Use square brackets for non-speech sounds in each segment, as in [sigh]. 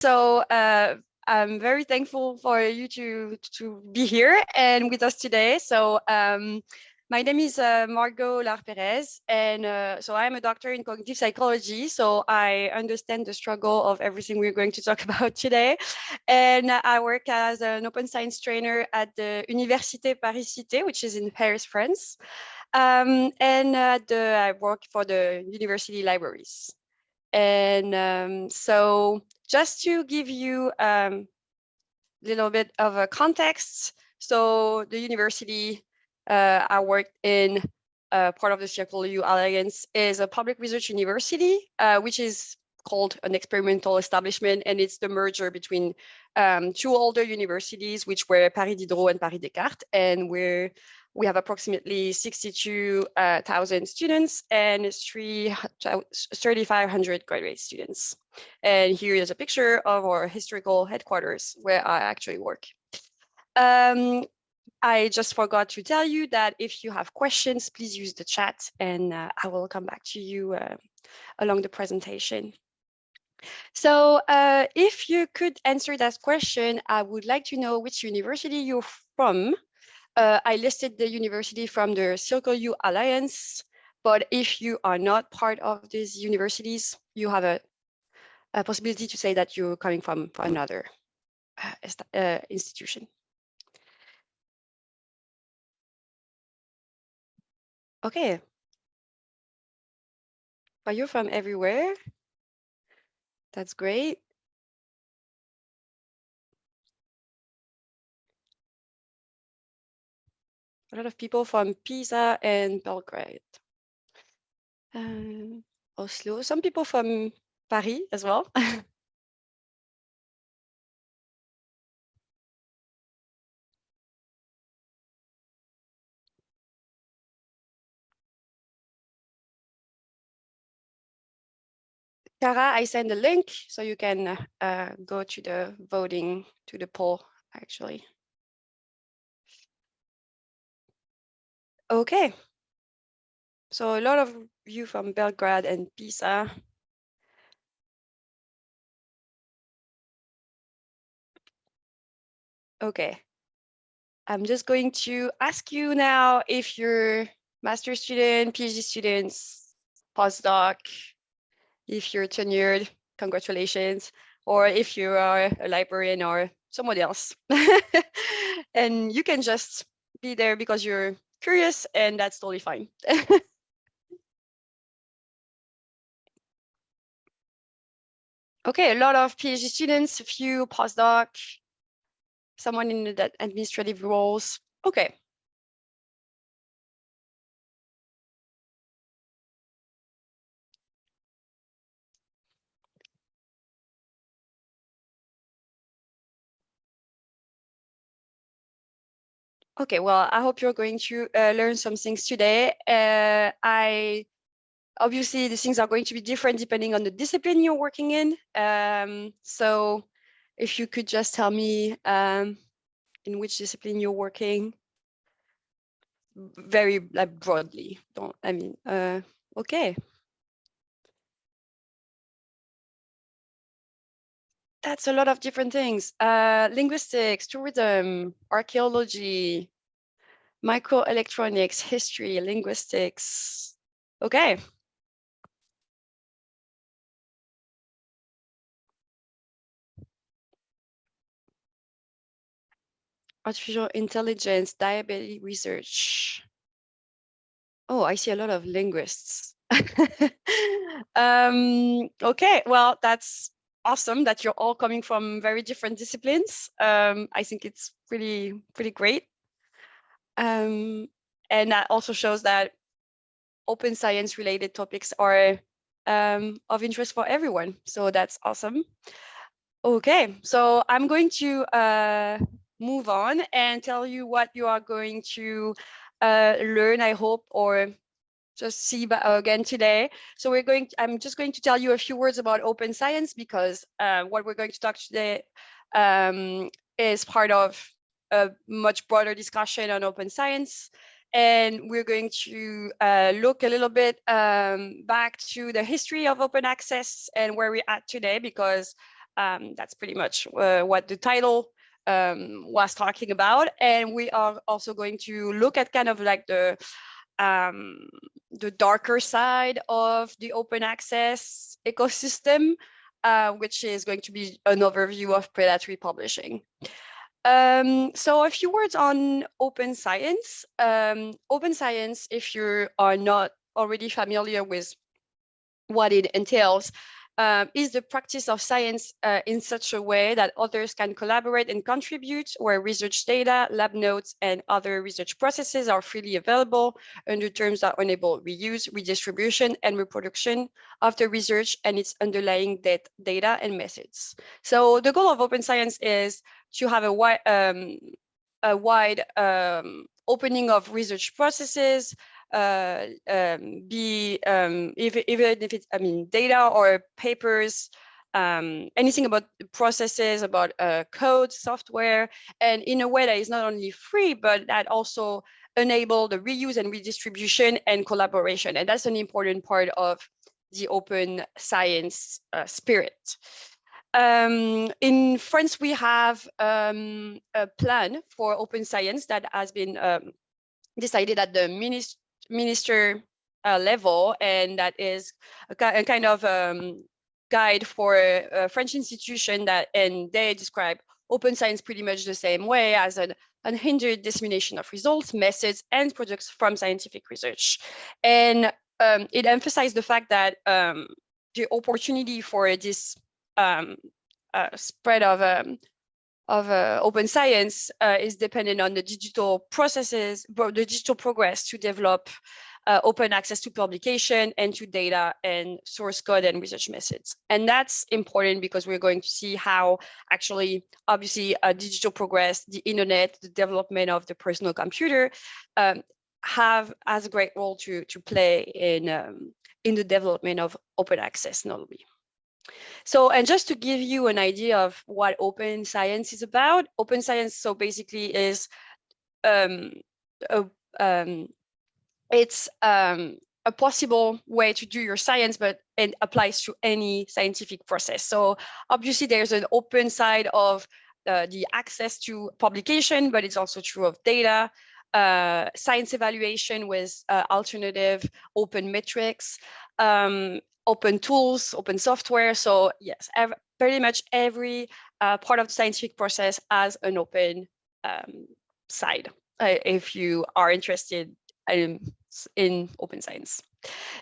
So uh, I'm very thankful for you to, to be here and with us today. So um, my name is uh, Margot Lar Perez, and uh, so I'm a doctor in cognitive psychology. So I understand the struggle of everything we're going to talk [laughs] about today. And I work as an open science trainer at the Université Paris Cité, which is in Paris, France. Um, and uh, the, I work for the university libraries. And um, so just to give you a um, little bit of a context, so the university uh, I worked in uh, part of the Circle Alliance is a public research university, uh, which is called an experimental establishment, and it's the merger between um, two older universities, which were Paris Diderot and Paris Descartes, and we're we have approximately 62,000 students and 3,500 graduate students. And here is a picture of our historical headquarters where I actually work. Um, I just forgot to tell you that if you have questions, please use the chat and uh, I will come back to you uh, along the presentation. So uh, if you could answer that question, I would like to know which university you're from uh, I listed the university from the Circle U Alliance, but if you are not part of these universities, you have a, a possibility to say that you're coming from, from another uh, uh, institution. Okay. But you're from everywhere. That's great. A lot of people from Pisa and Belgrade. Um, Oslo, some people from Paris as well. [laughs] Cara, I send a link so you can uh, go to the voting, to the poll, actually. Okay. So a lot of you from Belgrade and Pisa. Okay. I'm just going to ask you now if you're master student, PhD students, postdoc, if you're tenured, congratulations, or if you are a librarian or someone else. [laughs] and you can just be there because you're curious, and that's totally fine. [laughs] okay, a lot of PhD students, a few postdoc, someone in the administrative roles. Okay. Okay, well, I hope you're going to uh, learn some things today. Uh, I obviously the things are going to be different depending on the discipline you're working in. Um, so if you could just tell me um, in which discipline you're working very like broadly. Don't I mean uh, okay. That's a lot of different things. Uh, linguistics, tourism, archaeology, microelectronics, history, linguistics. Okay. Artificial intelligence, diabetes research. Oh, I see a lot of linguists. [laughs] um, okay, well, that's awesome that you're all coming from very different disciplines. Um, I think it's pretty, pretty great. Um, and that also shows that open science related topics are um, of interest for everyone. So that's awesome. Okay, so I'm going to uh, move on and tell you what you are going to uh, learn, I hope, or just see again today. So we're going, to, I'm just going to tell you a few words about open science because uh, what we're going to talk today um, is part of a much broader discussion on open science. And we're going to uh, look a little bit um, back to the history of open access and where we're at today, because um, that's pretty much uh, what the title um, was talking about. And we are also going to look at kind of like the um, the darker side of the open access ecosystem, uh, which is going to be an overview of predatory publishing. Um, so a few words on open science. Um, open science, if you are not already familiar with what it entails, uh, is the practice of science uh, in such a way that others can collaborate and contribute where research data, lab notes, and other research processes are freely available under terms that enable reuse, redistribution, and reproduction of the research and its underlying data and methods. So the goal of open science is to have a wide, um, a wide um, opening of research processes, uh, um, be um, even, even if it's I mean data or papers, um, anything about processes, about uh, code, software, and in a way that is not only free, but that also enable the reuse and redistribution and collaboration. And that's an important part of the open science uh, spirit. Um, in France, we have um, a plan for open science that has been um, decided at the ministry minister uh, level, and that is a, kind of um, guide for a, French institution that, and they describe open science pretty much the same way as an unhindered dissemination of results, methods, and products from scientific research. And um, it emphasized the fact that um, the opportunity for this um, uh, spread of um, of uh, open science uh, is dependent on the digital processes, the digital progress to develop uh, open access to publication and to data and source code and research methods. And that's important because we're going to see how actually, obviously, uh, digital progress, the internet, the development of the personal computer um, have as a great role to, to play in, um, in the development of open access, notably. So, and just to give you an idea of what open science is about, open science, so basically is, um, a, um, it's um, a possible way to do your science, but it applies to any scientific process. So obviously there's an open side of uh, the access to publication, but it's also true of data, uh, science evaluation with uh, alternative open metrics, um, open tools, open software. So yes, pretty much every uh, part of the scientific process has an open um, side uh, if you are interested in, in open science.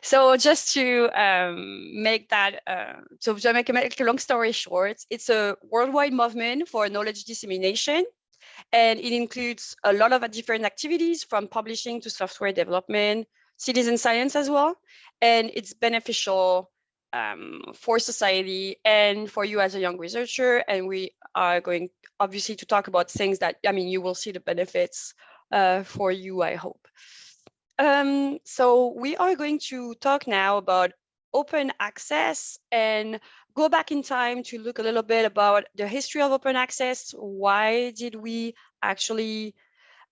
So just to um, make that, uh, so to make a long story short, it's a worldwide movement for knowledge dissemination and it includes a lot of different activities from publishing to software development, citizen science as well. And it's beneficial um, for society and for you as a young researcher. And we are going obviously to talk about things that, I mean, you will see the benefits uh, for you, I hope. Um, so we are going to talk now about open access and go back in time to look a little bit about the history of open access. Why did we actually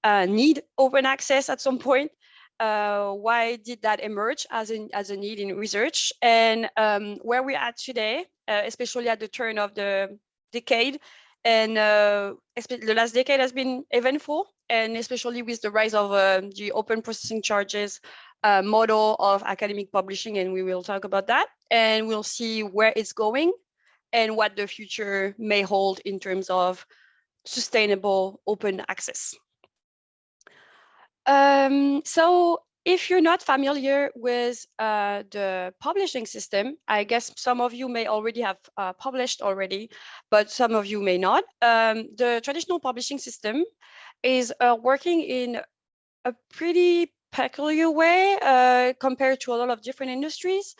uh, need open access at some point? Uh, why did that emerge as, in, as a need in research and um, where we're at today, uh, especially at the turn of the decade. And uh, the last decade has been eventful, and especially with the rise of uh, the open processing charges uh, model of academic publishing, and we will talk about that. And we'll see where it's going and what the future may hold in terms of sustainable open access. Um, so if you're not familiar with uh, the publishing system, I guess some of you may already have uh, published already, but some of you may not. Um, the traditional publishing system is uh, working in a pretty peculiar way uh, compared to a lot of different industries.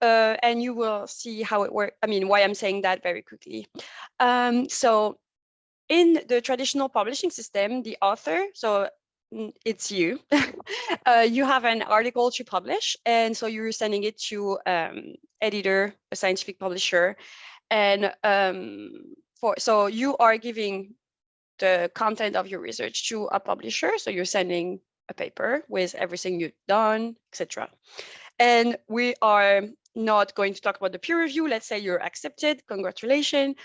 Uh, and you will see how it works. I mean, why I'm saying that very quickly. Um, so in the traditional publishing system, the author, so it's you. [laughs] uh, you have an article to publish, and so you're sending it to um, editor, a scientific publisher, and um, for so you are giving the content of your research to a publisher. So you're sending a paper with everything you've done, etc. And we are not going to talk about the peer review. Let's say you're accepted, congratulations,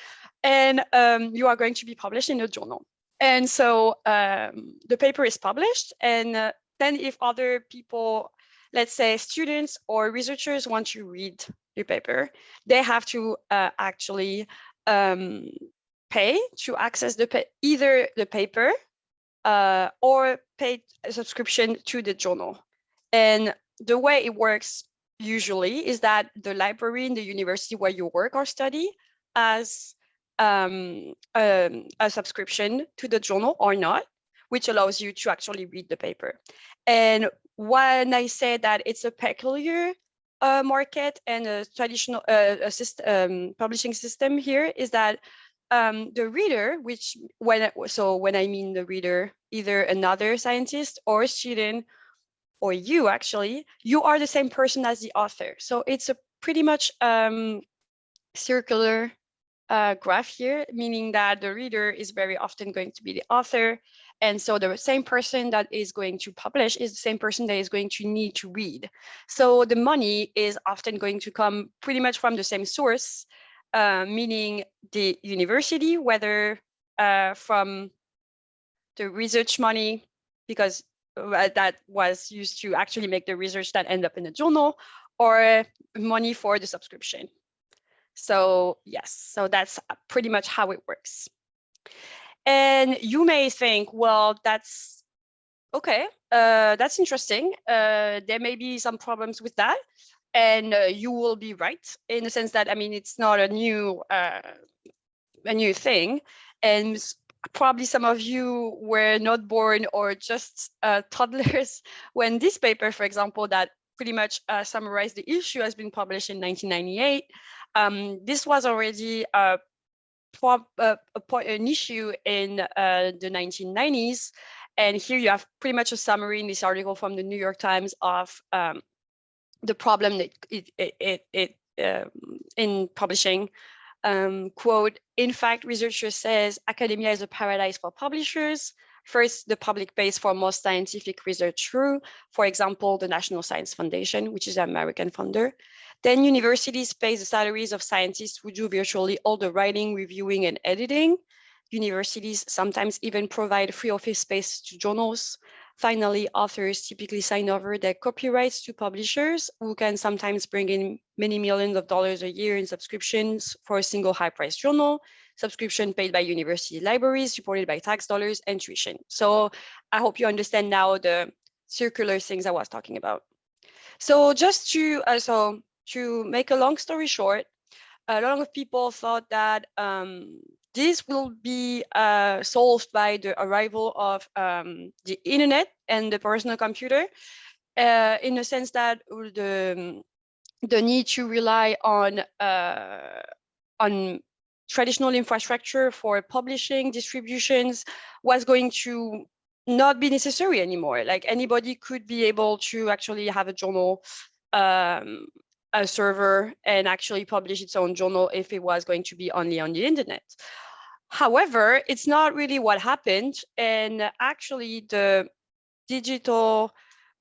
and um, you are going to be published in a journal. And so um, the paper is published, and uh, then if other people, let's say students or researchers want to read your paper, they have to uh, actually um, pay to access the either the paper uh, or pay a subscription to the journal. And the way it works usually is that the library in the university where you work or study has um, um, a subscription to the journal or not, which allows you to actually read the paper. And when I say that it's a peculiar uh, market and a traditional uh, um, publishing system here is that um, the reader, which when so when I mean the reader, either another scientist or student or you actually, you are the same person as the author. So it's a pretty much um, circular uh, graph here, meaning that the reader is very often going to be the author. And so the same person that is going to publish is the same person that is going to need to read. So the money is often going to come pretty much from the same source, uh, meaning the university, whether uh, from the research money, because uh, that was used to actually make the research that end up in the journal, or money for the subscription. So yes, so that's pretty much how it works. And you may think, well, that's okay, uh, that's interesting. Uh, there may be some problems with that. And uh, you will be right in the sense that, I mean, it's not a new, uh, a new thing. And probably some of you were not born or just uh, [laughs] toddlers when this paper, for example, that pretty much uh, summarized the issue has been published in 1998. Um, this was already a, a, an issue in uh, the 1990s. And here you have pretty much a summary in this article from the New York Times of um, the problem that it, it, it, it um, in publishing. Um, quote, in fact, researchers says academia is a paradise for publishers. First, the public pays for most scientific research through, for example, the National Science Foundation, which is an American funder. Then universities pay the salaries of scientists who do virtually all the writing, reviewing, and editing. Universities sometimes even provide free office space to journals. Finally, authors typically sign over their copyrights to publishers who can sometimes bring in many millions of dollars a year in subscriptions for a single high-priced journal, subscription paid by university libraries, supported by tax dollars and tuition. So I hope you understand now the circular things I was talking about. So just to, uh, so to make a long story short, a lot of people thought that um, this will be uh, solved by the arrival of um, the internet and the personal computer uh, in the sense that the, the need to rely on, uh, on traditional infrastructure for publishing distributions was going to not be necessary anymore. Like anybody could be able to actually have a journal, um, a server and actually publish its own journal if it was going to be only on the internet. However, it's not really what happened. And actually the digital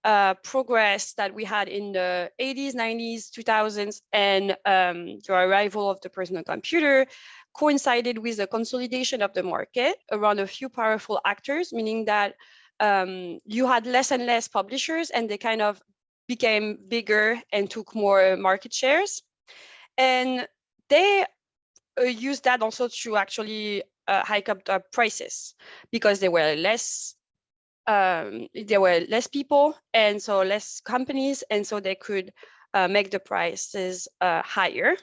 uh, progress that we had in the 80s, 90s, 2000s, and um, the arrival of the personal computer coincided with the consolidation of the market around a few powerful actors, meaning that um, you had less and less publishers and they kind of became bigger and took more market shares. And they uh, use that also to actually uh, hike up the prices because there were less um, there were less people and so less companies and so they could uh, make the prices uh, higher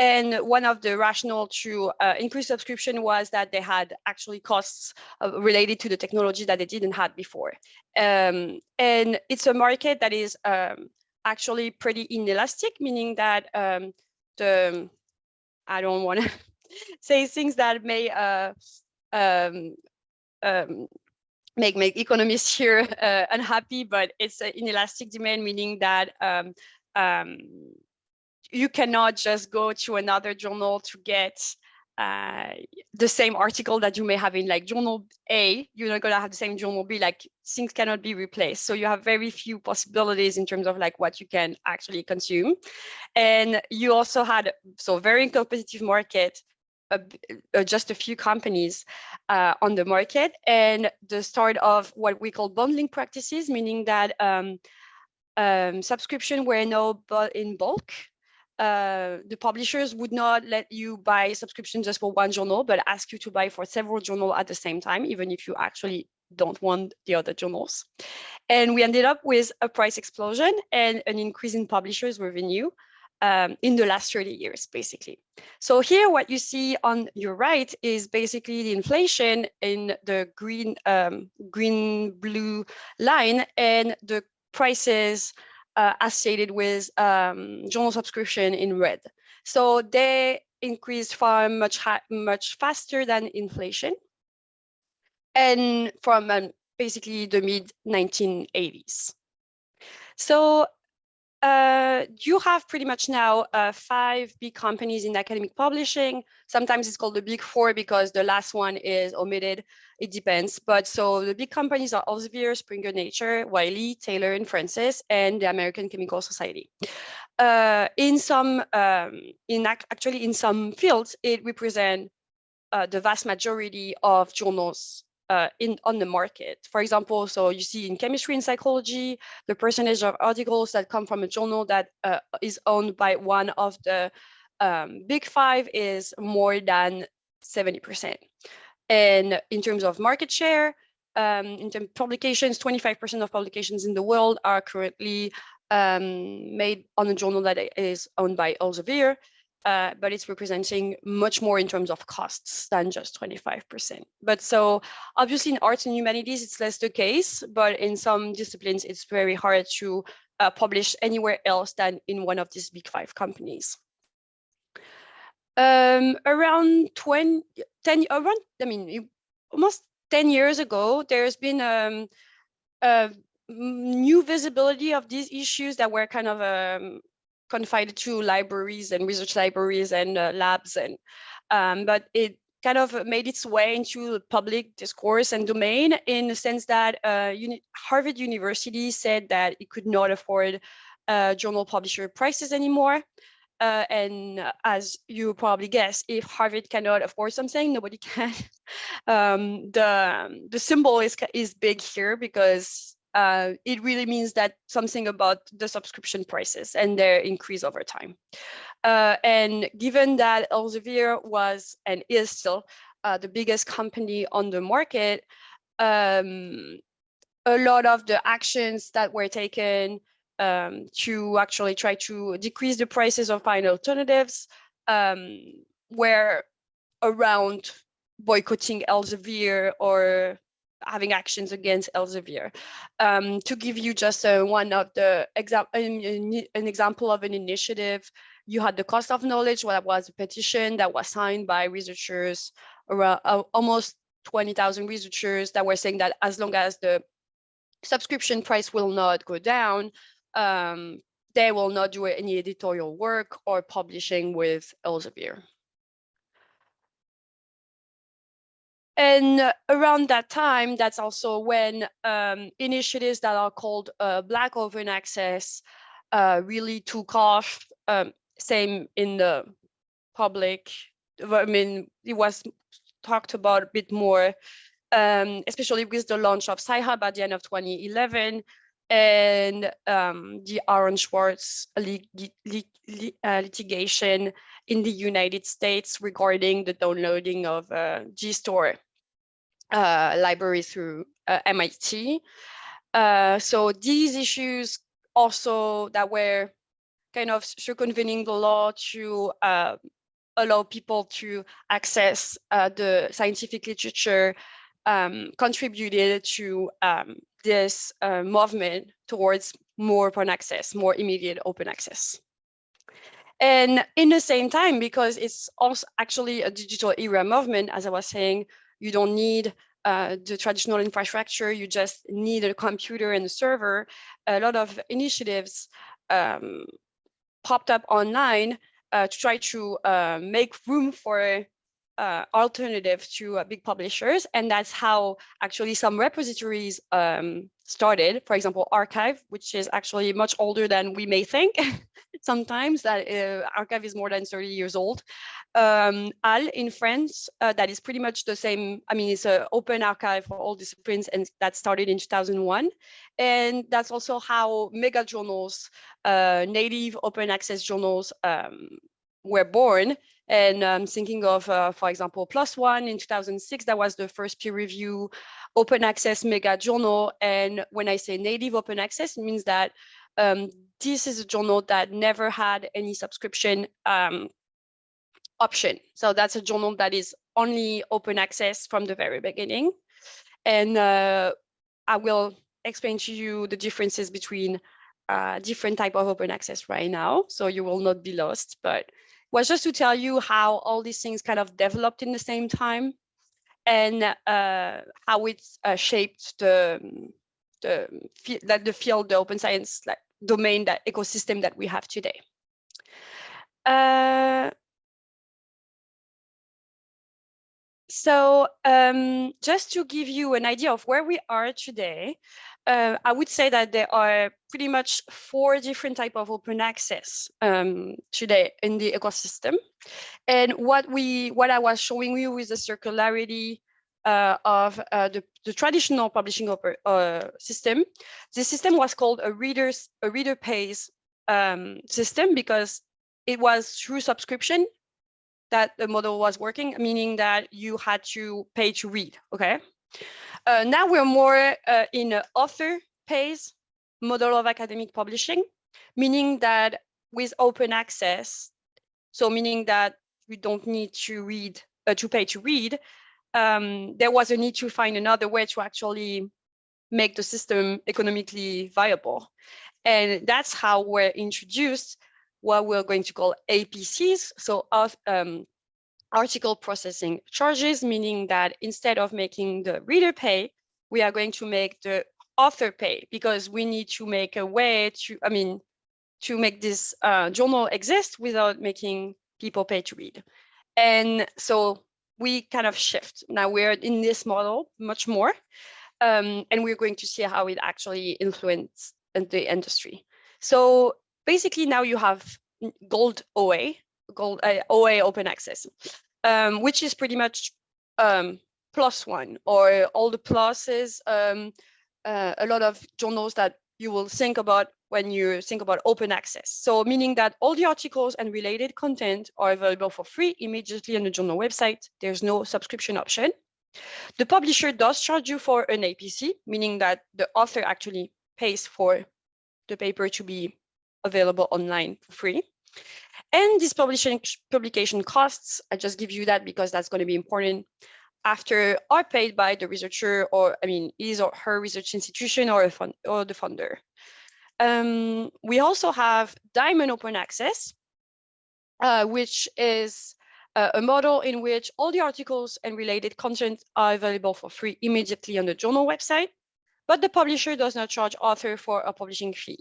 and one of the rationale to uh, increase subscription was that they had actually costs uh, related to the technology that they didn't have before. Um, and it's a market that is um, actually pretty inelastic, meaning that um, the I don't want to [laughs] say things that may uh, um, um, make make economists here uh, unhappy, but it's an inelastic demand, meaning that um, um, you cannot just go to another journal to get uh, the same article that you may have in like journal A, you're not gonna have the same journal B, like things cannot be replaced. So you have very few possibilities in terms of like what you can actually consume. And you also had, so very competitive market, uh, uh, just a few companies uh, on the market. And the start of what we call bundling practices, meaning that um, um, subscription were now in bulk. Uh, the publishers would not let you buy subscription just for one journal, but ask you to buy for several journals at the same time, even if you actually don't want the other journals. And we ended up with a price explosion and an increase in publishers revenue um, in the last 30 years, basically. So here, what you see on your right is basically the inflation in the green, um, green blue line and the prices uh, associated with um, journal subscription in red. So they increased far much much faster than inflation, and from um, basically the mid 1980s. So uh, you have pretty much now uh, five big companies in academic publishing. Sometimes it's called the big four because the last one is omitted. It depends. But so the big companies are Elsevier, Springer Nature, Wiley, Taylor and Francis, and the American Chemical Society. Uh, in some, um, in ac actually in some fields, it represents uh, the vast majority of journals uh, in on the market. For example, so you see in chemistry and psychology, the percentage of articles that come from a journal that uh, is owned by one of the um, big five is more than 70%. And in terms of market share, um, in terms of publications, 25% of publications in the world are currently um, made on a journal that is owned by Elsevier uh, but it's representing much more in terms of costs than just 25%. But so obviously in arts and humanities, it's less the case, but in some disciplines, it's very hard to uh, publish anywhere else than in one of these big five companies. Um, around 20, 10, around, I mean, almost 10 years ago, there's been um, a new visibility of these issues that were kind of um, confined to libraries and research libraries and uh, labs and um, but it kind of made its way into the public discourse and domain in the sense that uh, Uni Harvard University said that it could not afford uh, journal publisher prices anymore. Uh, and as you probably guess, if Harvard cannot afford something, nobody [laughs] can. um, the the symbol is is big here because uh, it really means that something about the subscription prices and their increase over time. Uh, and given that Elsevier was and is still uh, the biggest company on the market, um, a lot of the actions that were taken um, to actually try to decrease the prices of fine alternatives um, were around boycotting Elsevier or having actions against Elsevier. Um, to give you just uh, one of the example, an, an example of an initiative, you had the cost of knowledge, that was a petition that was signed by researchers, around uh, almost 20,000 researchers that were saying that as long as the subscription price will not go down, um, they will not do any editorial work or publishing with Elsevier. And around that time, that's also when um, initiatives that are called uh, Black Open Access uh, really took off. Um, same in the public. I mean, it was talked about a bit more, um, especially with the launch of Sci-Hub at the end of 2011 and um, the Aaron Swartz lit lit uh, litigation in the United States regarding the downloading of uh, JSTOR uh, library through uh, MIT. Uh, so these issues also that were kind of circumventing the law to uh, allow people to access uh, the scientific literature um, contributed to um, this uh, movement towards more open access, more immediate open access. And in the same time, because it's also actually a digital era movement, as I was saying, you don't need uh, the traditional infrastructure, you just need a computer and a server. A lot of initiatives um, popped up online uh, to try to uh, make room for uh, alternative to uh, big publishers. And that's how actually some repositories um, started. For example, arXiv, which is actually much older than we may think. [laughs] Sometimes that uh, arXiv is more than 30 years old. Um, HAL in France, uh, that is pretty much the same. I mean, it's an open archive for all disciplines and that started in 2001. And that's also how mega journals, uh, native open access journals um, were born and um, thinking of, uh, for example, PLOS ONE in 2006, that was the first peer review open access mega journal. And when I say native open access, it means that um, this is a journal that never had any subscription um, option. So that's a journal that is only open access from the very beginning. And uh, I will explain to you the differences between uh, different type of open access right now. So you will not be lost, but was just to tell you how all these things kind of developed in the same time and uh, how it's uh, shaped the the that the field, the open science like domain, that ecosystem that we have today. Uh, so um, just to give you an idea of where we are today, uh, I would say that there are pretty much four different type of open access um, today in the ecosystem. And what we, what I was showing you is the circularity uh, of uh, the, the, traditional publishing uh, system. The system was called a readers a reader pays um, system because it was through subscription that the model was working, meaning that you had to pay to read. Okay. Uh, now we're more uh, in an author pays model of academic publishing, meaning that with open access, so meaning that we don't need to read uh, to pay to read, um, there was a need to find another way to actually make the system economically viable. And that's how we're introduced what we're going to call APCs, so um, article processing charges, meaning that instead of making the reader pay, we are going to make the author pay because we need to make a way to, I mean, to make this uh, journal exist without making people pay to read. And so we kind of shift. Now we're in this model much more, um, and we're going to see how it actually influenced the industry. So basically now you have gold OA, gold uh, OA open access, um, which is pretty much um, ONE or all the pluses, um, uh, a lot of journals that you will think about when you think about open access. So meaning that all the articles and related content are available for free immediately on the journal website. There's no subscription option. The publisher does charge you for an APC, meaning that the author actually pays for the paper to be available online for free. And these publishing publication costs, I just give you that because that's going to be important after are paid by the researcher or I mean his or her research institution or a fund or the funder. Um, we also have Diamond Open Access, uh, which is uh, a model in which all the articles and related content are available for free immediately on the journal website, but the publisher does not charge author for a publishing fee.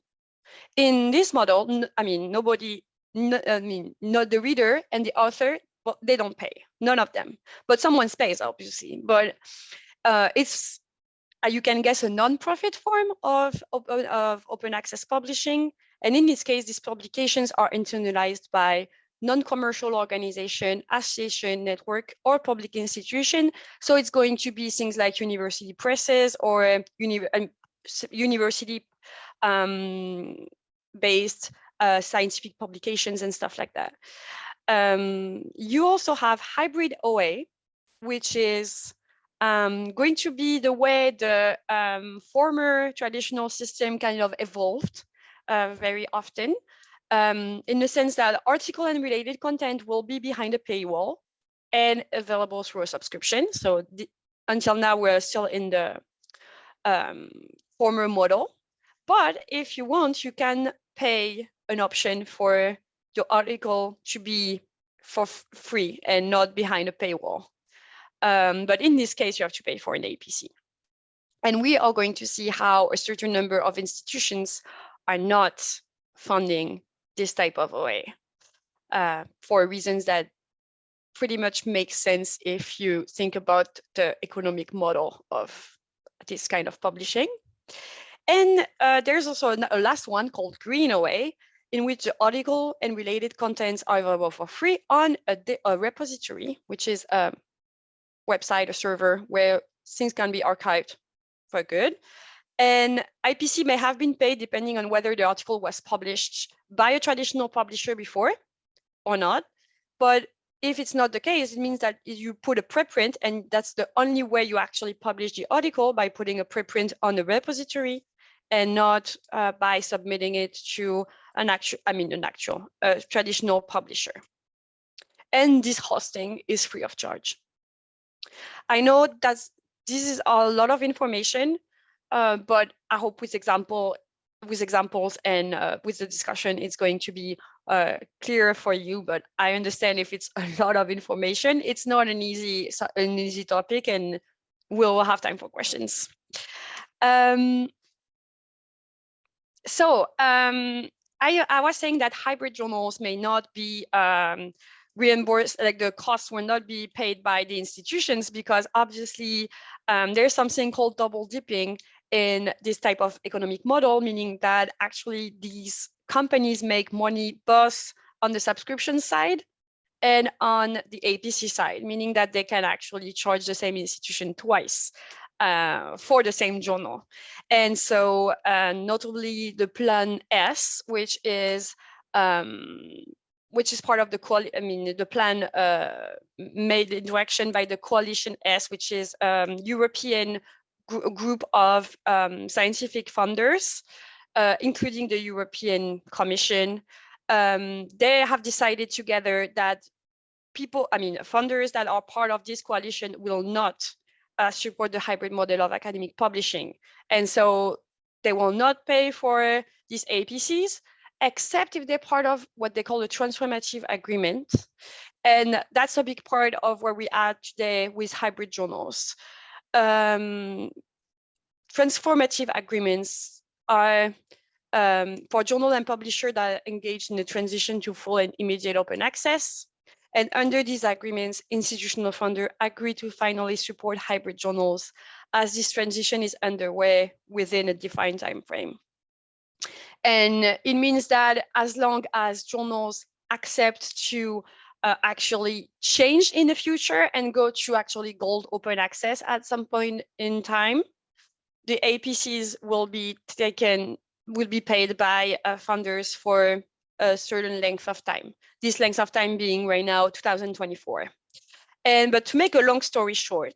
In this model, I mean, nobody, I mean, not the reader and the author, but they don't pay, none of them. But someone pays, obviously. But uh, it's, uh, you can guess, a non-profit form of, of, of open access publishing. And in this case, these publications are internalized by non-commercial organization, association, network, or public institution. So it's going to be things like university presses or uni um, university um, based uh, scientific publications and stuff like that. Um, you also have hybrid OA, which is um, going to be the way the um, former traditional system kind of evolved uh, very often, um, in the sense that article and related content will be behind a paywall and available through a subscription. So until now, we're still in the um, former model. But if you want, you can pay an option for your article to be for free and not behind a paywall. Um, but in this case, you have to pay for an APC. And we are going to see how a certain number of institutions are not funding this type of OA uh, for reasons that pretty much make sense if you think about the economic model of this kind of publishing. And uh, there's also a last one called Green OA, in which the article and related contents are available for free on a, a repository, which is a website, a server where things can be archived for good. And APC may have been paid depending on whether the article was published by a traditional publisher before or not. But if it's not the case, it means that you put a preprint and that's the only way you actually publish the article by putting a preprint on the repository and not uh, by submitting it to an actual, I mean, an actual uh, traditional publisher. And this hosting is free of charge. I know that this is a lot of information, uh, but I hope with example, with examples and uh, with the discussion, it's going to be uh, clearer for you. But I understand if it's a lot of information, it's not an easy an easy topic, and we'll have time for questions. Um, so um, I, I was saying that hybrid journals may not be um, reimbursed, like the costs will not be paid by the institutions because obviously um, there's something called double dipping in this type of economic model, meaning that actually these companies make money both on the subscription side and on the APC side, meaning that they can actually charge the same institution twice uh, for the same journal. And so uh, notably the Plan S, which is um, which is part of the quali I mean the plan uh, made in direction by the Coalition S, which is um, European gr group of um, scientific funders, uh, including the European Commission. Um, they have decided together that people, I mean, funders that are part of this coalition will not uh, support the hybrid model of academic publishing. And so they will not pay for these APCs, except if they're part of what they call a transformative agreement. And that's a big part of where we are today with hybrid journals. Um, transformative agreements are um, for journal and publisher that engage in the transition to full and immediate open access. And under these agreements, institutional funders agree to finally support hybrid journals as this transition is underway within a defined time frame. And it means that as long as journals accept to uh, actually change in the future and go to actually gold open access at some point in time, the APCs will be taken, will be paid by uh, funders for a certain length of time. This length of time being right now 2024. And but to make a long story short,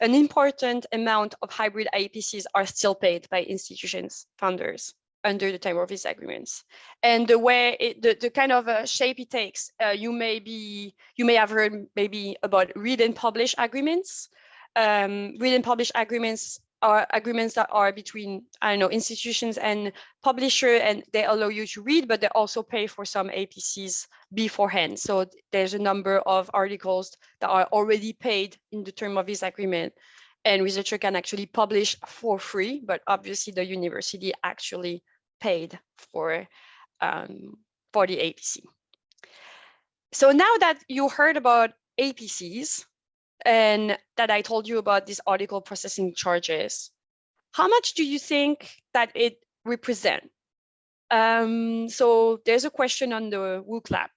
an important amount of hybrid APCs are still paid by institutions, funders under the time of these agreements. And the way it, the, the kind of uh, shape it takes, uh, you may be, you may have heard maybe about read and publish agreements. Um, read and publish agreements are agreements that are between, I don't know, institutions and publisher, and they allow you to read, but they also pay for some APCs beforehand. So there's a number of articles that are already paid in the term of this agreement, and researcher can actually publish for free, but obviously the university actually paid for, um, for the APC. So now that you heard about APCs, and that I told you about these article processing charges. How much do you think that it represent? Um, so there's a question on the WooClap.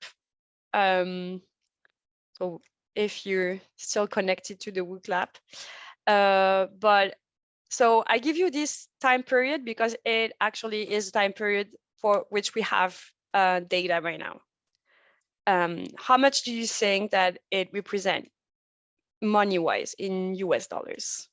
Um, so if you're still connected to the WooClap. Uh, but so I give you this time period because it actually is time period for which we have uh, data right now. Um, how much do you think that it represent? Money wise in US dollars?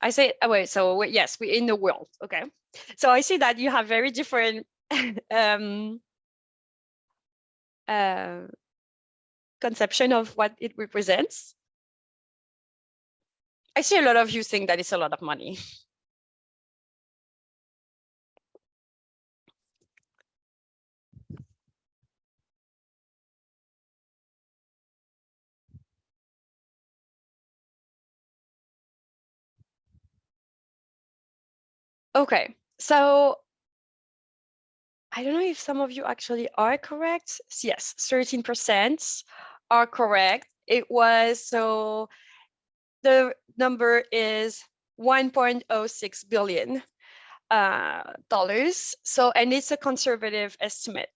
I say, oh, wait, so yes, we're in the world. Okay. So I see that you have very different [laughs] um, uh, conception of what it represents. I see a lot of you think that it's a lot of money. Okay, so I don't know if some of you actually are correct. Yes, 13% are correct. It was so the number is 1.06 billion uh, dollars. So, and it's a conservative estimate.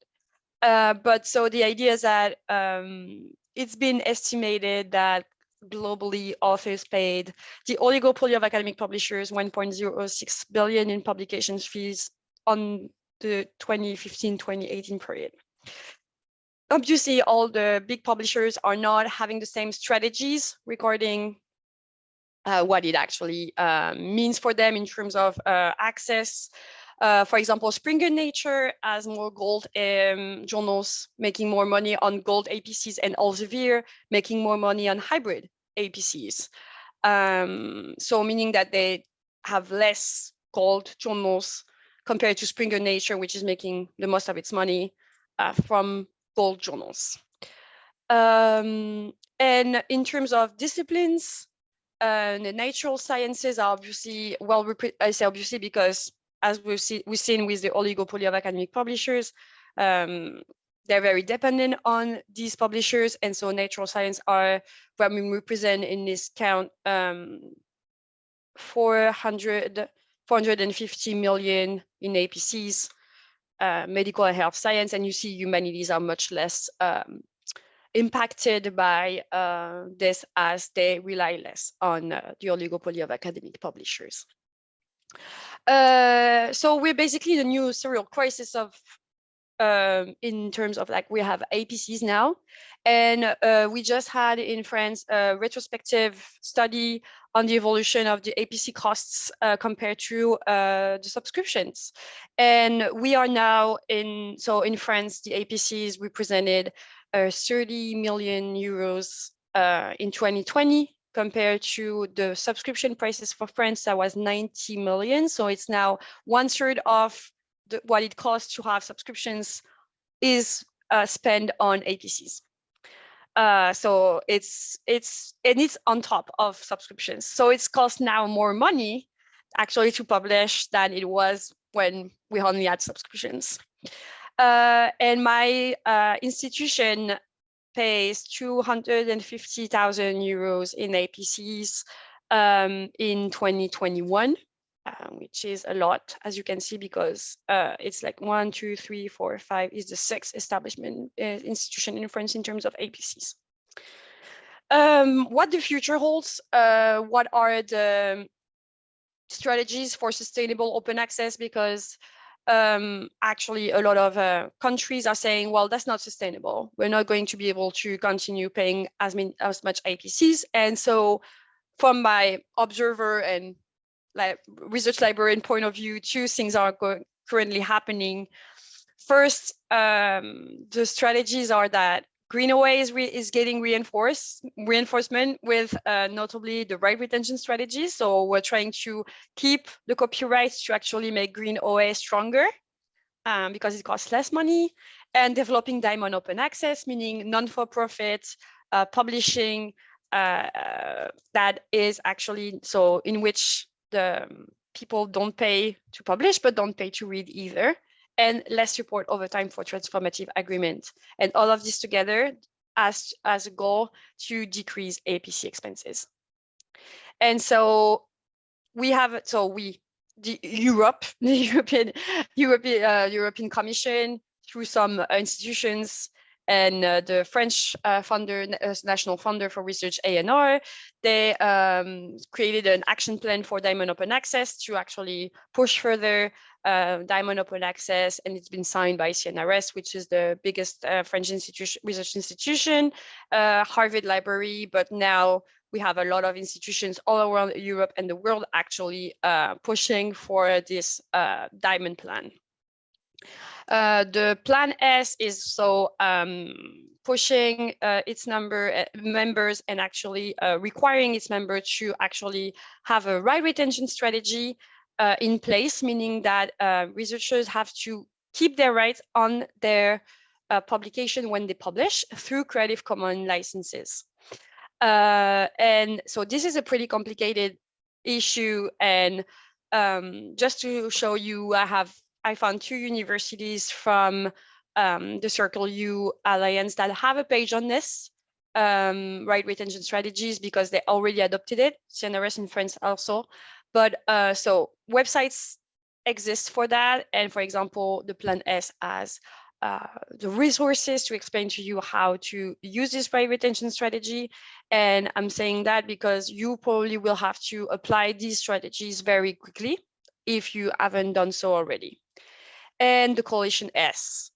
Uh, but so the idea is that um, it's been estimated that globally authors paid the oligopoly of academic publishers 1.06 billion in publications fees on the 2015-2018 period. Obviously, all the big publishers are not having the same strategies regarding uh, what it actually uh, means for them in terms of uh, access. Uh, for example, Springer Nature has more gold um, journals making more money on gold APCs and Elsevier making more money on hybrid APCs. Um, so meaning that they have less gold journals compared to Springer Nature, which is making the most of its money uh, from gold journals. Um, and in terms of disciplines, uh, the natural sciences are obviously, well, I say obviously because as we've, see, we've seen with the oligopoly of academic publishers, um, they're very dependent on these publishers. And so natural science are what we represent in this count um, 400, 450 million in APCs, uh, medical and health science, and you see humanities are much less um, impacted by uh, this as they rely less on uh, the oligopoly of academic publishers. Uh, so we're basically the new serial crisis of um, in terms of like we have APCs now, and uh, we just had in France a retrospective study on the evolution of the APC costs uh, compared to uh, the subscriptions. And we are now in, so in France, the APCs represented uh, 30 million euros uh, in 2020 compared to the subscription prices for France that was 90 million. So it's now one third of the, what it costs to have subscriptions is uh, spent on APCs. Uh, so it's it's and it's on top of subscriptions. So it's cost now more money actually to publish than it was when we only had subscriptions. Uh, and my uh, institution pays 250,000 euros in APCs um, in 2021, uh, which is a lot, as you can see, because uh, it's like one, two, three, four, five is the sixth establishment uh, institution in France in terms of APCs. Um, what the future holds, uh, what are the strategies for sustainable open access? Because um, actually a lot of uh, countries are saying, well, that's not sustainable. We're not going to be able to continue paying as, as much APCs. And so from my observer and like research librarian point of view, two things are currently happening. First, um, the strategies are that Green OA is, is getting reinforced reinforcement with uh, notably the right retention strategy. So we're trying to keep the copyrights to actually make Green OA stronger um, because it costs less money and developing Diamond Open Access, meaning non-for-profit uh, publishing uh, that is actually so in which the um, people don't pay to publish, but don't pay to read either and less support over time for transformative agreement. And all of this together as, as a goal to decrease APC expenses. And so we have, so we, the Europe, [laughs] the European, European, uh, European Commission, through some institutions and uh, the French uh, funder, uh, National Funder for Research ANR, they um, created an action plan for Diamond Open Access to actually push further uh, Diamond Open Access, and it's been signed by CNRS, which is the biggest uh, French institution, research institution, uh, Harvard Library, but now we have a lot of institutions all around Europe and the world actually pushing for this Diamond plan. Uh, the plan S is so um, pushing uh, its number uh, members and actually uh, requiring its member to actually have a right retention strategy uh, in place, meaning that uh, researchers have to keep their rights on their publication when they publish through Creative Commons licenses. and so this is a pretty complicated issue and um, just to show you, I have I found two universities from um, the Circle U Alliance that have a page on this, um, right retention strategies, because they already adopted it, CNRS in France also. But uh, so websites exist for that. And for example, the Plan S has uh, the resources to explain to you how to use this right retention strategy. And I'm saying that because you probably will have to apply these strategies very quickly if you haven't done so already. And the coalition S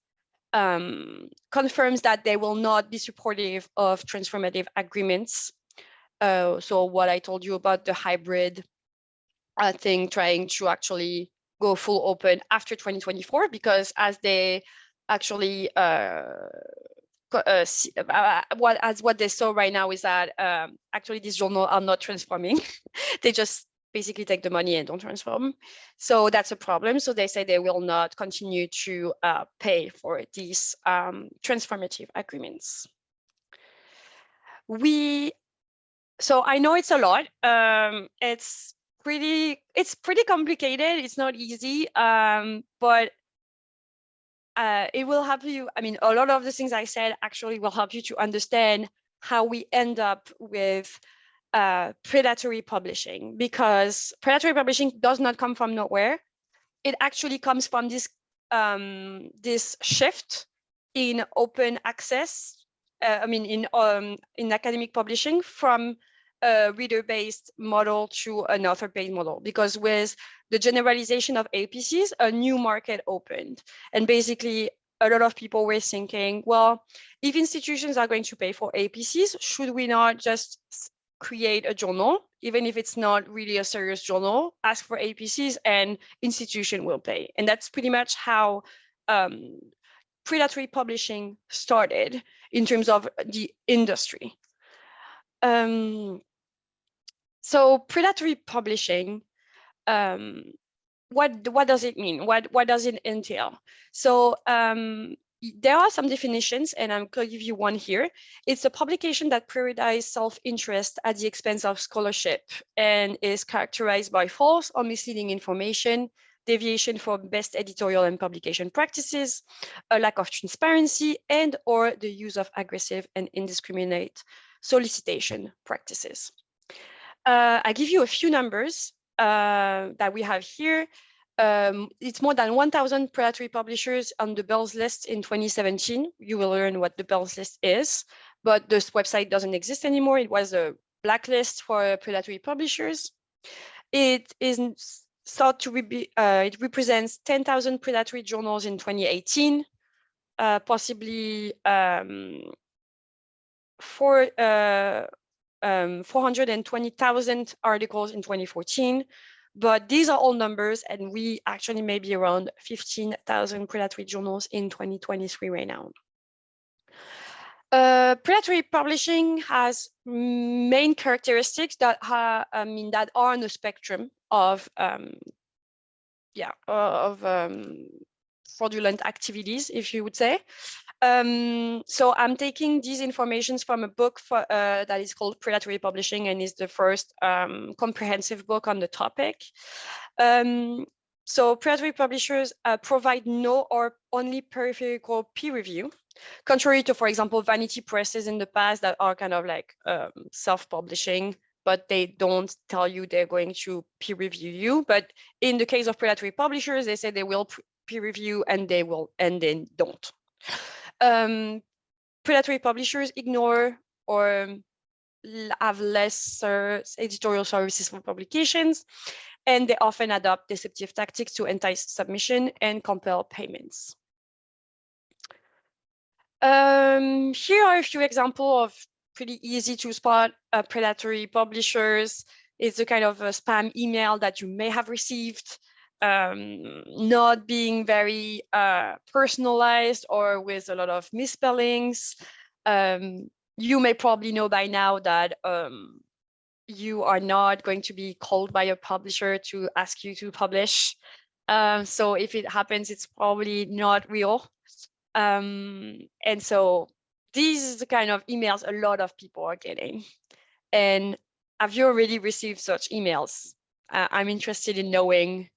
um, confirms that they will not be supportive of transformative agreements. Uh, so what I told you about the hybrid uh, thing, trying to actually go full open after 2024, because as they actually uh, uh, uh, what as what they saw right now is that um, actually these journals are not transforming. [laughs] they just basically take the money and don't transform. So that's a problem. So they say they will not continue to uh, pay for these um, transformative agreements. We, so I know it's a lot. Um, it's pretty, it's pretty complicated. It's not easy, um, but uh, it will help you. I mean, a lot of the things I said actually will help you to understand how we end up with uh, predatory publishing because predatory publishing does not come from nowhere. It actually comes from this um, this shift in open access. Uh, I mean, in um, in academic publishing from a reader-based model to an author-based model because with the generalization of APCs, a new market opened. And basically, a lot of people were thinking, well, if institutions are going to pay for APCs, should we not just create a journal, even if it's not really a serious journal, ask for APCs and institution will pay. And that's pretty much how um, predatory publishing started in terms of the industry. Um, so predatory publishing, um, what what does it mean? What what does it entail? So um, there are some definitions, and I'm going to give you one here. It's a publication that prioritizes self-interest at the expense of scholarship and is characterized by false or misleading information, deviation from best editorial and publication practices, a lack of transparency, and or the use of aggressive and indiscriminate solicitation practices. Uh, I give you a few numbers uh, that we have here. Um, it's more than 1,000 predatory publishers on the Beall's list in 2017. You will learn what the Beall's list is, but this website doesn't exist anymore. It was a blacklist for predatory publishers. It is thought to be, uh, it represents 10,000 predatory journals in 2018, uh, possibly um, for uh, um, 420,000 articles in 2014. But these are all numbers, and we actually may be around 15,000 predatory journals in 2023 right now. Uh, predatory publishing has main characteristics that I mean that are on the spectrum of um, yeah of um, fraudulent activities, if you would say. Um, so I'm taking these informations from a book for, uh, that is called Predatory Publishing and is the first um, comprehensive book on the topic. Um, so predatory publishers uh, provide no or only peripheral peer review, contrary to, for example, vanity presses in the past that are kind of like um, self-publishing, but they don't tell you they're going to peer review you. But in the case of predatory publishers, they say they will peer review and they will and then don't um, predatory publishers ignore or have lesser editorial services for publications, and they often adopt deceptive tactics to entice submission and compel payments. Um, here are a few examples of pretty easy to spot uh, predatory publishers. It's a kind of a spam email that you may have received um, not being very uh, personalized or with a lot of misspellings. Um, you may probably know by now that um, you are not going to be called by a publisher to ask you to publish. Um, so if it happens, it's probably not real. Um, and so these is the kind of emails a lot of people are getting. And have you already received such emails? uh, I'm interested in knowing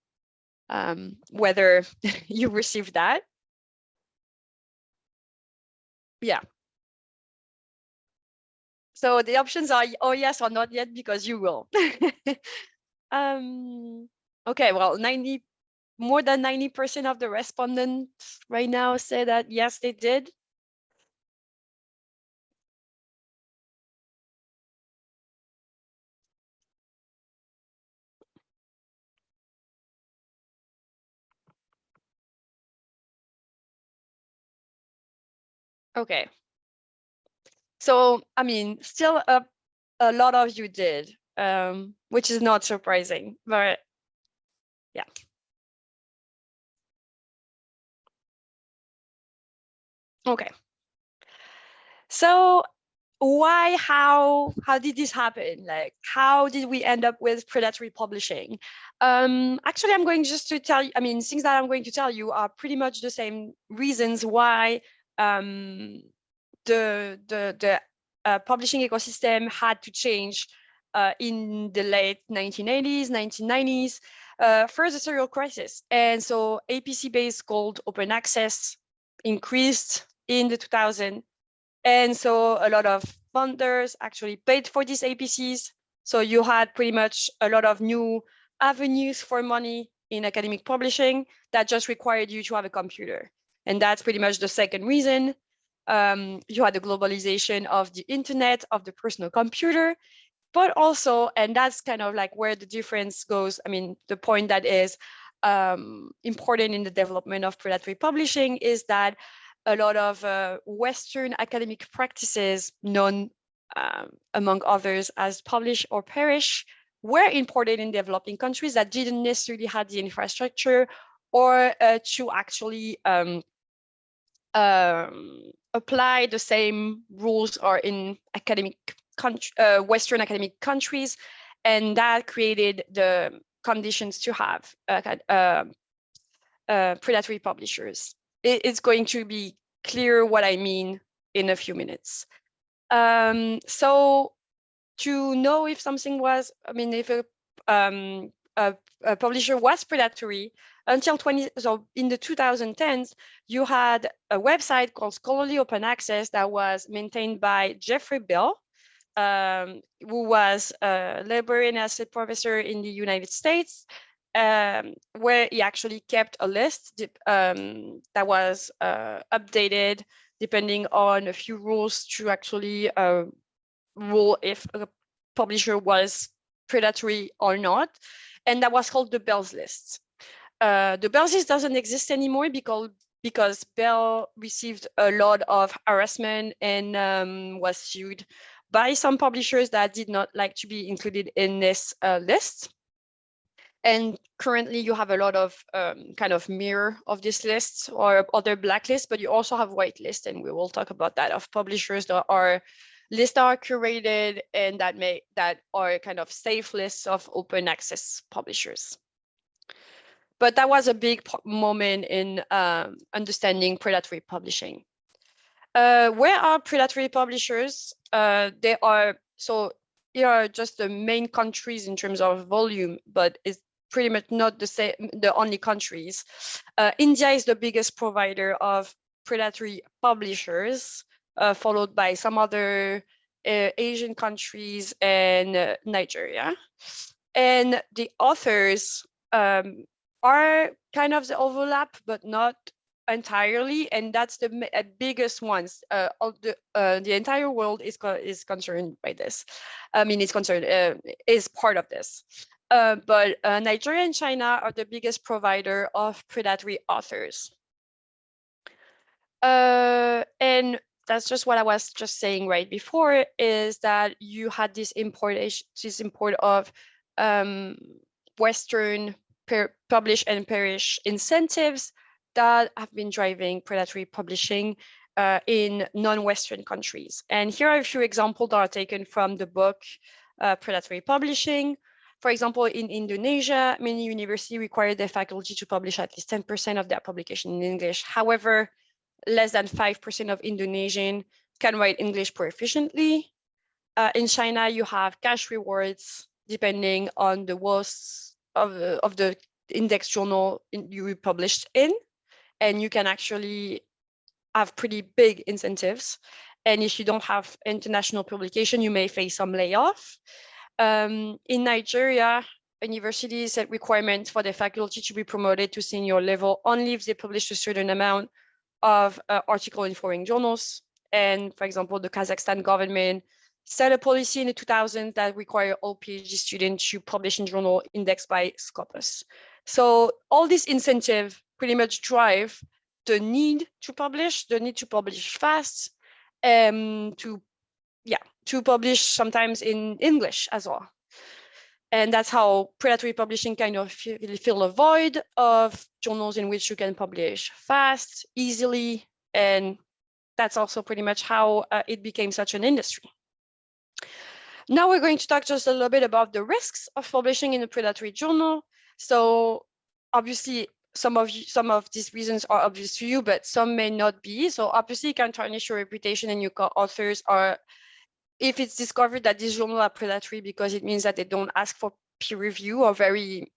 um, whether [laughs] you received that. Yeah. So the options are, oh yes or not yet, because you will. [laughs] um, okay, well, 90, more than 90% of the respondents right now say that yes, they did. Okay. So, I mean, still a, a lot of you did, um, which is not surprising, but yeah. Okay. So why, how, how did this happen? Like, how did we end up with predatory publishing? Um, actually, I'm going just to tell you, I mean, things that I'm going to tell you are pretty much the same reasons why um, the, the, the uh, publishing ecosystem had to change uh, in the late 1980s, 1990s. Uh, first, the serial crisis. And so APC-based called open access increased in the 2000s. And so a lot of funders actually paid for these APCs. So you had pretty much a lot of new avenues for money in academic publishing that just required you to have a computer. And that's pretty much the second reason. Um, you had the globalization of the internet, of the personal computer, but also, and that's kind of like where the difference goes. I mean, the point that is um, important in the development of predatory publishing is that a lot of uh, Western academic practices known um, among others as publish or perish were imported in developing countries that didn't necessarily have the infrastructure or uh, to actually um, um, apply the same rules are in academic country, uh, Western academic countries, and that created the conditions to have uh, uh, uh, predatory publishers. It, it's going to be clear what I mean in a few minutes. Um, so to know if something was, I mean, if a, um, a, a publisher was predatory, until 20, so in the 2010s, you had a website called Scholarly Open Access that was maintained by Jeffrey Beall, um, who was a librarian asset professor in the United States, um, where he actually kept a list um, that was uh, updated depending on a few rules to actually uh, rule if a publisher was predatory or not. And that was called the Beall's list. Uh, the list doesn't exist anymore because because Beall received a lot of harassment and um, was sued by some publishers that did not like to be included in this uh, list. And currently you have a lot of um, kind of mirror of this list or other blacklists, but you also have whitelist, and we will talk about that of publishers that are lists are curated and that may that are kind of safe lists of open access publishers. But that was a big moment in um, understanding predatory publishing. Uh, where are predatory publishers? Uh, they are, so here are just the main countries in terms of volume, but it's pretty much not the same, the only countries. Uh, India is the biggest provider of predatory publishers, uh, followed by some other uh, Asian countries and uh, Nigeria. And the authors um, are kind of the overlap, but not entirely and that's the uh, biggest ones. Uh, the uh, the entire world is is concerned by this. I mean it's concerned uh, is part of this. Uh, but uh, nigeria and china are the biggest provider of predatory authors. And that's just what i was just saying right before is that you had this importation this import of um, western publish and perish incentives that have been driving predatory publishing uh, in non-Western countries. And here are a few examples that are taken from the book uh, Predatory Publishing. For example, in Indonesia, many universities require their faculty to publish at least 10% of their publication in English. However, less than 5% of Indonesian can write English proficiently. Uh, in China, you have cash rewards depending on the worst of the, of the index journal in, you published in. And you can actually have pretty big incentives. And if you don't have international publication, you may face some layoff. Um, in Nigeria, universities set requirements for the faculty to be promoted to senior level only if they publish a certain amount of uh, article in foreign journals. And for example, the Kazakhstan government set a policy in the 2000s that require all PhD students to publish in journal indexed by Scopus. So all these incentives pretty much drive the need to publish, the need to publish fast, um, to yeah, to publish sometimes in English as well. And that's how predatory publishing kind of fill a void of journals in which you can publish fast, easily, and that's also pretty much how uh, it became such an industry. Now we're going to talk just a little bit about the risks of publishing in a predatory journal. So obviously some of you, some of these reasons are obvious to you, but some may not be. So obviously you can tarnish your reputation and your co-authors are, if it's discovered that these journals are predatory because it means that they don't ask for peer review or very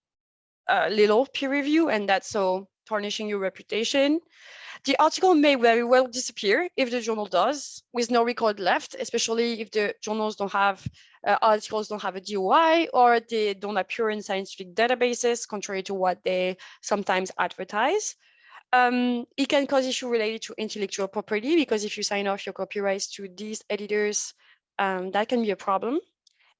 uh, little peer review and that's so tarnishing your reputation. The article may very well disappear if the journal does, with no record left, especially if the journals don't have, uh, articles don't have a DOI or they don't appear in scientific databases, contrary to what they sometimes advertise. Um, it can cause issue related to intellectual property because if you sign off your copyrights to these editors, um, that can be a problem.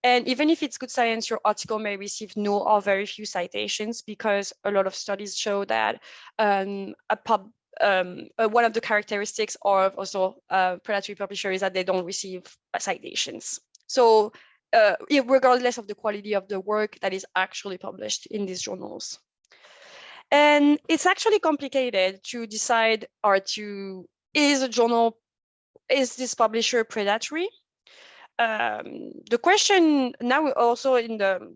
And even if it's good science, your article may receive no or very few citations because a lot of studies show that um, a pub um, uh, one of the characteristics of also uh, predatory publishers is that they don't receive uh, citations. So uh, regardless of the quality of the work that is actually published in these journals. And it's actually complicated to decide or to, is a journal, is this publisher predatory? Um, the question now also in the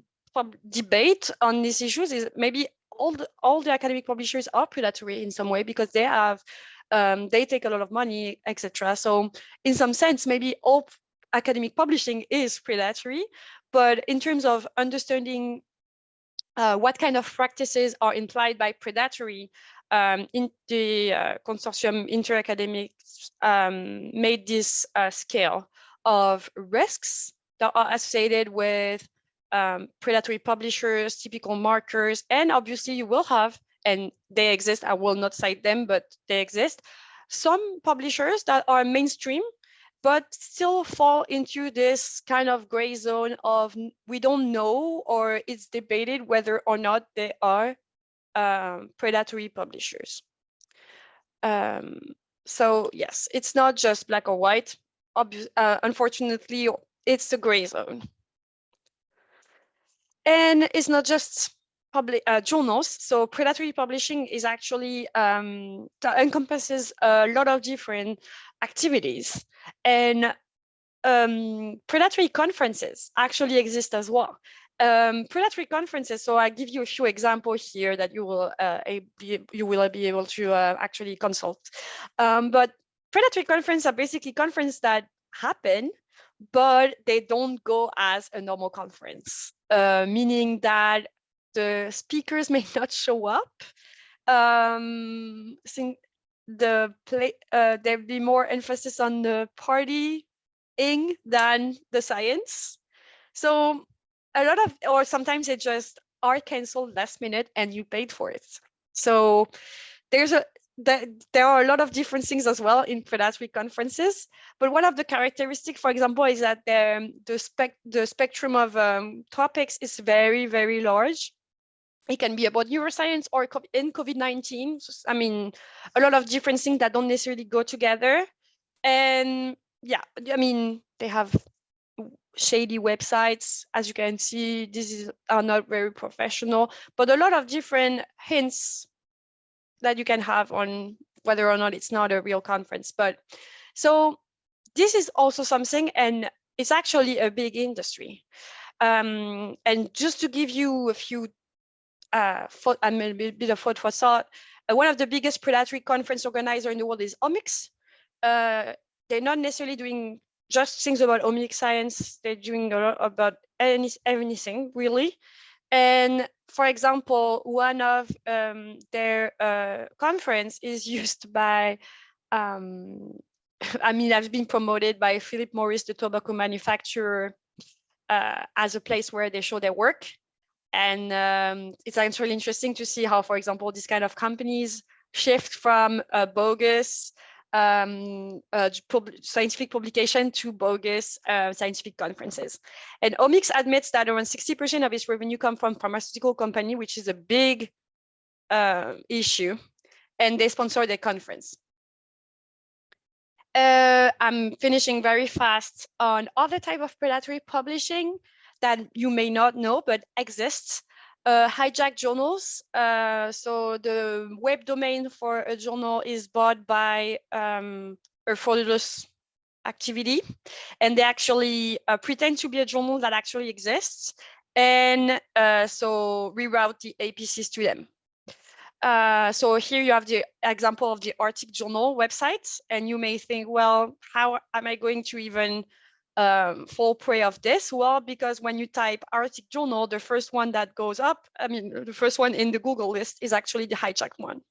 debate on these issues is maybe all the all the academic publishers are predatory in some way because they have um, they take a lot of money, etc. So in some sense, maybe all academic publishing is predatory, but in terms of understanding uh, what kind of practices are implied by predatory, um, in the uh, consortium interacademics um, made this uh, scale of risks that are associated with um, predatory publishers, typical markers, and obviously you will have, and they exist, I will not cite them, but they exist, some publishers that are mainstream, but still fall into this kind of gray zone of we don't know or it's debated whether or not they are um, predatory publishers. Um, so yes, it's not just black or white. Uh, unfortunately, it's the gray zone. And it's not just public uh, journals. So predatory publishing is actually um, encompasses a lot of different activities. And um, predatory conferences actually exist as well. Um, predatory conferences. So I give you a few examples here that you will uh, be, you will be able to uh, actually consult. Um, but predatory conferences are basically conferences that happen but they don't go as a normal conference, uh, meaning that the speakers [laughs] may not show up. Um, the play uh, there'd be more emphasis on the partying than the science. So a lot of, or sometimes they just are canceled last minute and you paid for it. So there's a there are a lot of different things as well in predatory conferences. But one of the characteristics, for example, is that the, the, spec the spectrum of um, topics is very, very large. It can be about neuroscience or in COVID-19. I mean, a lot of different things that don't necessarily go together. And yeah, I mean, they have shady websites. As you can see, this is are not very professional, but a lot of different hints that you can have on whether or not it's not a real conference. But so this is also something, and it's actually a big industry. Um, and just to give you a few, uh, I mean, a bit of food for thought, uh, one of the biggest predatory conference organizer in the world is Omics. Uh, they're not necessarily doing just things about omics science. They're doing a lot about any, anything really. And for example, one of um, their uh, conference is [laughs] used by, um, [laughs] I mean, I've been promoted by Philip Morris, the tobacco manufacturer, uh, as a place where they show their work. And um, it's actually interesting to see how, for example, these kind of companies shift from uh, bogus um, uh, pub scientific publication to bogus uh, scientific conferences. And Omics admits that around 60% of its revenue come from pharmaceutical company, which is a big uh, issue, and they sponsor the conference. Uh, I'm finishing very fast on other type of predatory publishing that you may not know, but exists uh, hijack journals. Uh, so the web domain for a journal is bought by um, a fraudulous activity, and they actually uh, pretend to be a journal that actually exists, and uh, so reroute the APCs to them. Uh, so here you have the example of the Arctic Journal website, and you may think, well, how am I going to even um, fall prey of this? Well, because when you type Arctic Journal, the first one that goes up, I mean, the first one in the Google list is actually the hijacked one.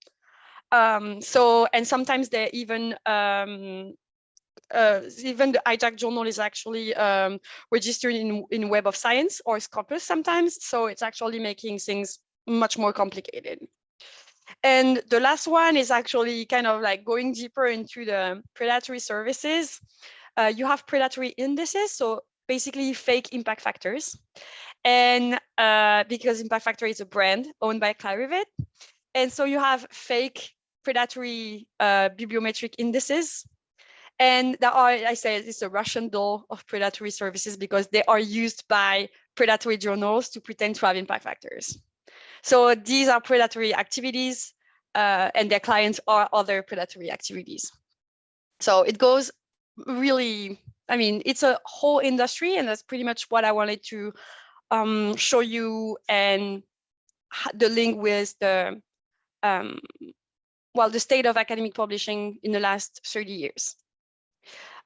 Um, so, and sometimes they even um, uh, even the hijack journal is actually um, registered in, in Web of Science or Scopus sometimes. So it's actually making things much more complicated. And the last one is actually kind of like going deeper into the predatory services uh, you have predatory indices, so basically fake impact factors. And uh, because impact factor is a brand owned by Clarivate. And so you have fake predatory uh, bibliometric indices. And there are, I say, it's a Russian doll of predatory services because they are used by predatory journals to pretend to have impact factors. So these are predatory activities uh, and their clients are other predatory activities. So it goes really, I mean, it's a whole industry and that's pretty much what I wanted to um, show you and the link with the, um, well, the state of academic publishing in the last 30 years.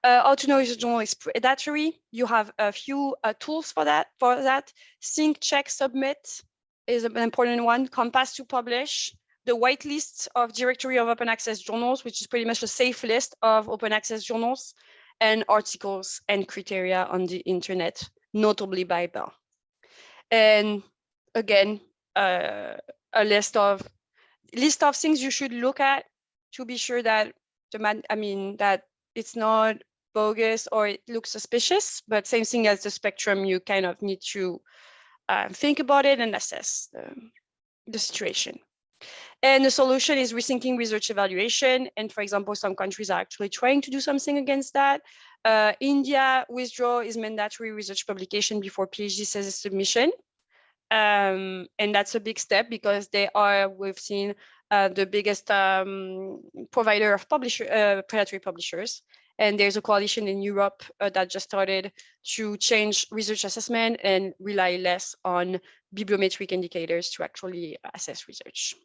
Uh, how to know if a journal is predatory? You have a few uh, tools for that. For that, Think, check, submit is an important one. Compass to publish, the whitelist of directory of open access journals, which is pretty much a safe list of open access journals and articles and criteria on the internet, notably by Beall. And again, uh, a list of list of things you should look at to be sure that the man, I mean, that it's not bogus or it looks suspicious, but same thing as the spectrum, you kind of need to uh, think about it and assess the, the situation. And the solution is rethinking research evaluation. And for example, some countries are actually trying to do something against that. Uh, India withdraw is mandatory research publication before PhD thesis submission. Um, and that's a big step because they are, we've seen uh, the biggest um, provider of publisher, uh, predatory publishers. And there's a coalition in Europe uh, that just started to change research assessment and rely less on bibliometric indicators to actually assess research.